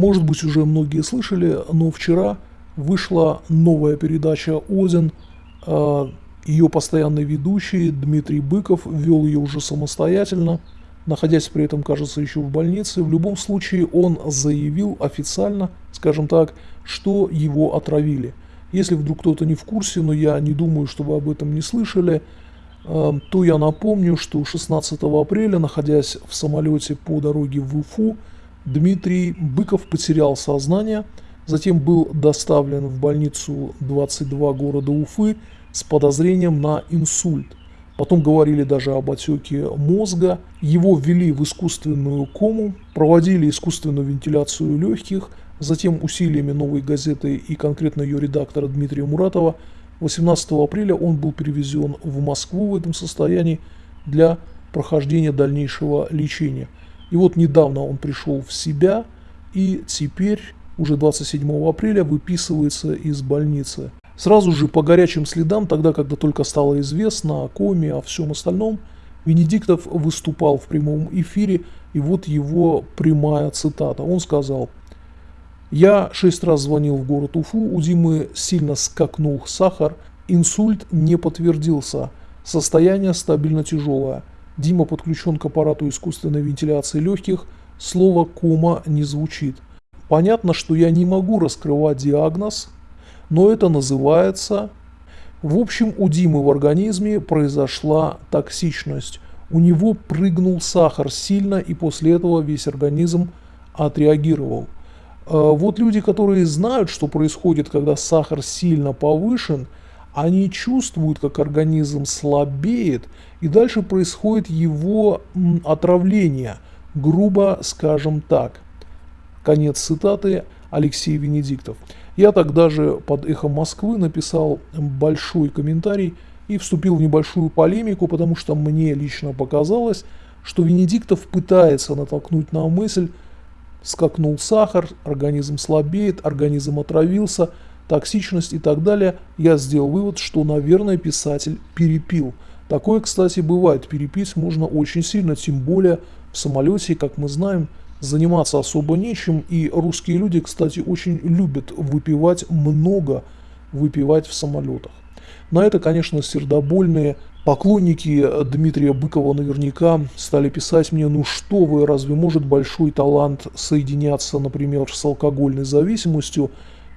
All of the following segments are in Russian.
Может быть, уже многие слышали, но вчера вышла новая передача «Один». А, ее постоянный ведущий Дмитрий Быков вел ее уже самостоятельно, находясь при этом, кажется, еще в больнице. В любом случае, он заявил официально, скажем так, что его отравили. Если вдруг кто-то не в курсе, но я не думаю, что вы об этом не слышали, а, то я напомню, что 16 апреля, находясь в самолете по дороге в Уфу, Дмитрий Быков потерял сознание, затем был доставлен в больницу 22 города Уфы с подозрением на инсульт. Потом говорили даже об отеке мозга. Его ввели в искусственную кому, проводили искусственную вентиляцию легких, затем усилиями новой газеты и конкретно ее редактора Дмитрия Муратова 18 апреля он был перевезен в Москву в этом состоянии для прохождения дальнейшего лечения. И вот недавно он пришел в себя и теперь, уже 27 апреля, выписывается из больницы. Сразу же по горячим следам, тогда, когда только стало известно о коме, о всем остальном, Венедиктов выступал в прямом эфире, и вот его прямая цитата. Он сказал, «Я шесть раз звонил в город Уфу, у Димы сильно скакнул сахар, инсульт не подтвердился, состояние стабильно тяжелое. Дима подключен к аппарату искусственной вентиляции легких, слово «кома» не звучит. Понятно, что я не могу раскрывать диагноз, но это называется... В общем, у Димы в организме произошла токсичность. У него прыгнул сахар сильно, и после этого весь организм отреагировал. А вот люди, которые знают, что происходит, когда сахар сильно повышен – они чувствуют, как организм слабеет, и дальше происходит его отравление, грубо скажем так. Конец цитаты Алексей Венедиктов. Я тогда же под «Эхо Москвы» написал большой комментарий и вступил в небольшую полемику, потому что мне лично показалось, что Венедиктов пытается натолкнуть на мысль, скакнул сахар, организм слабеет, организм отравился – токсичность и так далее, я сделал вывод, что, наверное, писатель перепил. Такое, кстати, бывает. Перепить можно очень сильно, тем более в самолете, как мы знаем, заниматься особо нечем. И русские люди, кстати, очень любят выпивать много, выпивать в самолетах. На это, конечно, сердобольные поклонники Дмитрия Быкова наверняка стали писать мне, ну что вы, разве может большой талант соединяться, например, с алкогольной зависимостью?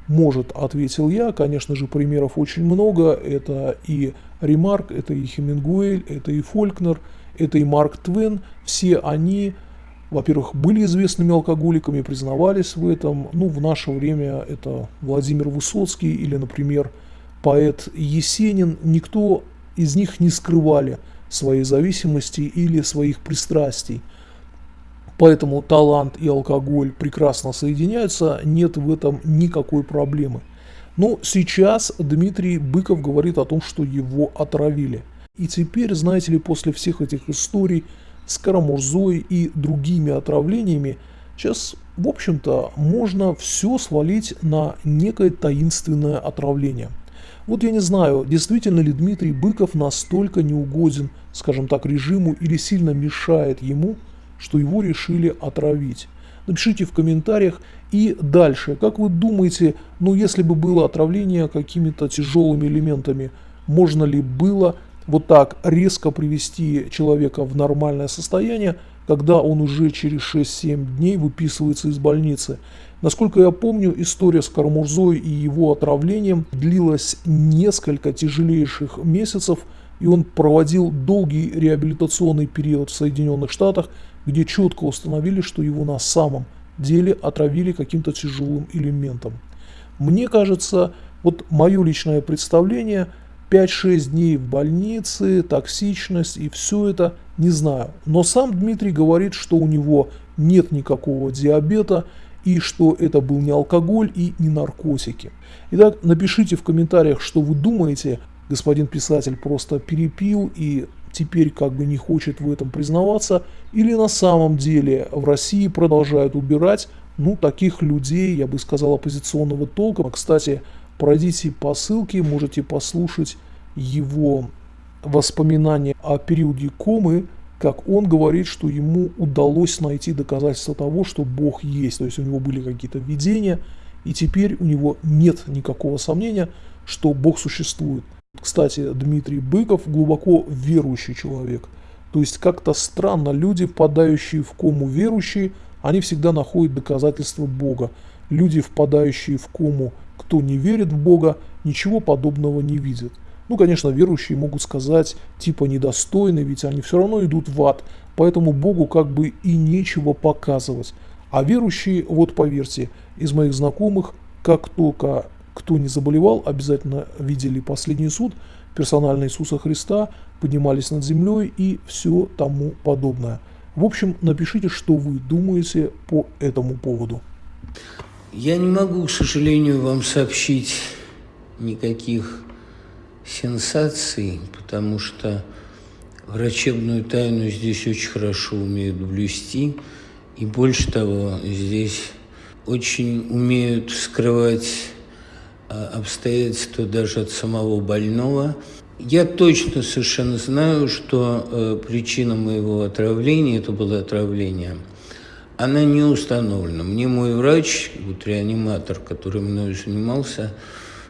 Может, ответил я. Конечно же, примеров очень много. Это и Ремарк, это и Хемингуэль, это и Фолькнер, это и Марк Твен. Все они, во-первых, были известными алкоголиками, признавались в этом. Ну, в наше время это Владимир Высоцкий или, например, поэт Есенин. Никто из них не скрывали своей зависимости или своих пристрастий. Поэтому талант и алкоголь прекрасно соединяются, нет в этом никакой проблемы. Но сейчас Дмитрий Быков говорит о том, что его отравили. И теперь, знаете ли, после всех этих историй с Карамурзой и другими отравлениями, сейчас, в общем-то, можно все свалить на некое таинственное отравление. Вот я не знаю, действительно ли Дмитрий Быков настолько неугоден, скажем так, режиму или сильно мешает ему – что его решили отравить. Напишите в комментариях. И дальше, как вы думаете, ну если бы было отравление какими-то тяжелыми элементами, можно ли было вот так резко привести человека в нормальное состояние, когда он уже через 6-7 дней выписывается из больницы. Насколько я помню, история с Кармурзой и его отравлением длилась несколько тяжелейших месяцев, и он проводил долгий реабилитационный период в Соединенных Штатах, где четко установили, что его на самом деле отравили каким-то тяжелым элементом. Мне кажется, вот мое личное представление, 5-6 дней в больнице, токсичность и все это, не знаю. Но сам Дмитрий говорит, что у него нет никакого диабета и что это был не алкоголь и не наркотики. Итак, напишите в комментариях, что вы думаете, господин писатель просто перепил и теперь как бы не хочет в этом признаваться, или на самом деле в России продолжают убирать, ну, таких людей, я бы сказал, оппозиционного толка. Кстати, пройдите по ссылке, можете послушать его воспоминания о периоде комы, как он говорит, что ему удалось найти доказательства того, что Бог есть. То есть у него были какие-то видения, и теперь у него нет никакого сомнения, что Бог существует. Кстати, Дмитрий Быков глубоко верующий человек. То есть как-то странно, люди, впадающие в кому верующие, они всегда находят доказательства Бога. Люди, впадающие в кому, кто не верит в Бога, ничего подобного не видят. Ну, конечно, верующие могут сказать, типа недостойны, ведь они все равно идут в ад, поэтому Богу как бы и нечего показывать. А верующие, вот поверьте, из моих знакомых, как только кто не заболевал, обязательно видели последний суд, персонально Иисуса Христа, поднимались над землей и все тому подобное. В общем, напишите, что вы думаете по этому поводу. Я не могу, к сожалению, вам сообщить никаких сенсаций, потому что врачебную тайну здесь очень хорошо умеют блюсти. И больше того, здесь очень умеют скрывать обстоятельства даже от самого больного. Я точно совершенно знаю, что э, причина моего отравления, это было отравление, она не установлена. Мне мой врач, вот реаниматор, который мною занимался,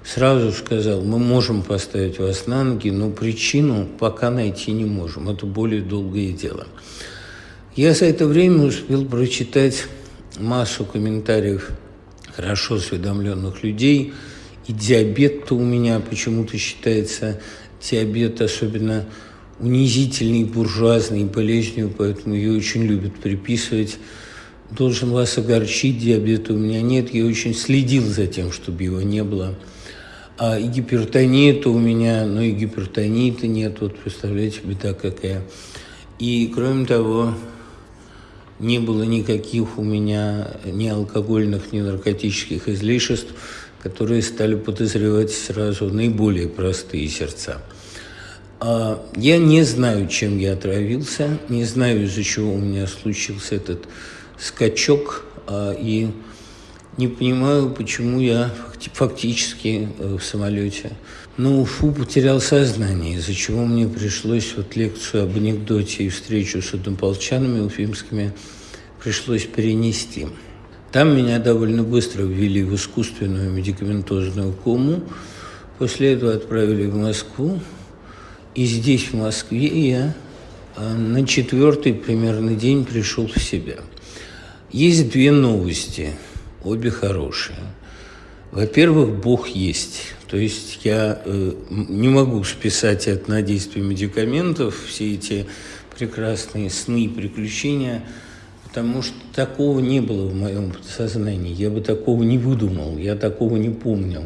сразу сказал, мы можем поставить вас на ноги, но причину пока найти не можем. Это более долгое дело. Я за это время успел прочитать массу комментариев хорошо осведомленных людей. И диабет-то у меня почему-то считается диабет особенно унизительный, буржуазный болезнью, поэтому ее очень любят приписывать. Должен вас огорчить, диабета у меня нет. Я очень следил за тем, чтобы его не было. А и гипертония-то у меня, но и гипертонии-то нет. Вот представляете, беда какая. И кроме того, не было никаких у меня ни алкогольных, ни наркотических излишеств, которые стали подозревать сразу наиболее простые сердца. А я не знаю, чем я отравился, не знаю, из-за чего у меня случился этот скачок, а, и не понимаю, почему я фактически э, в самолете. Ну, фу, потерял сознание, из-за чего мне пришлось вот лекцию об анекдоте и встречу с однополчанами уфимскими пришлось перенести. Там меня довольно быстро ввели в искусственную медикаментозную кому. После этого отправили в Москву. И здесь, в Москве, я а, на четвертый примерно день пришел в себя. Есть две новости – обе хорошие. Во-первых, Бог есть. То есть я э, не могу списать это на действие медикаментов, все эти прекрасные сны и приключения, потому что такого не было в моем подсознании. Я бы такого не выдумал, я такого не помнил.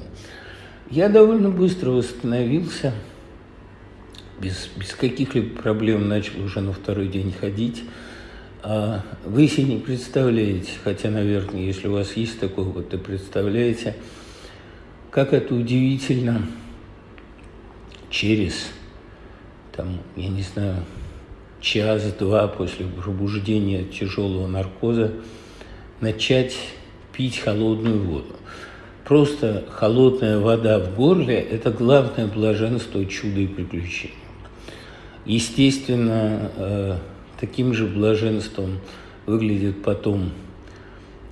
Я довольно быстро восстановился, без, без каких-либо проблем начал уже на второй день ходить. А вы себе не представляете, хотя, наверное, если у вас есть такой опыт, то представляете, как это удивительно через, там, я не знаю, час-два после пробуждения тяжелого наркоза начать пить холодную воду. Просто холодная вода в горле – это главное блаженство, чудо и приключение. Естественно, э, Таким же блаженством выглядит потом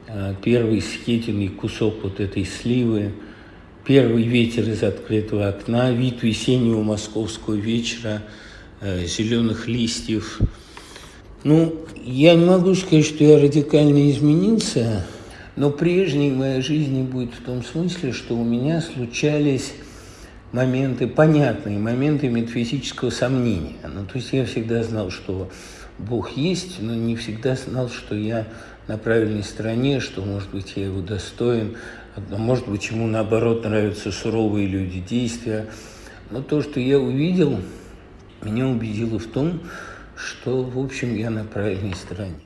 а, первый съеденный кусок вот этой сливы, первый ветер из открытого окна, вид весеннего московского вечера, зеленых листьев. Ну, я не могу сказать, что я радикально изменился, но прежней моей жизни будет в том смысле, что у меня случались моменты, понятные моменты метафизического сомнения. Ну, то есть я всегда знал, что Бог есть, но не всегда знал, что я на правильной стороне, что, может быть, я его достоин, а может быть, ему, наоборот, нравятся суровые люди, действия. Но то, что я увидел, меня убедило в том, что, в общем, я на правильной стороне.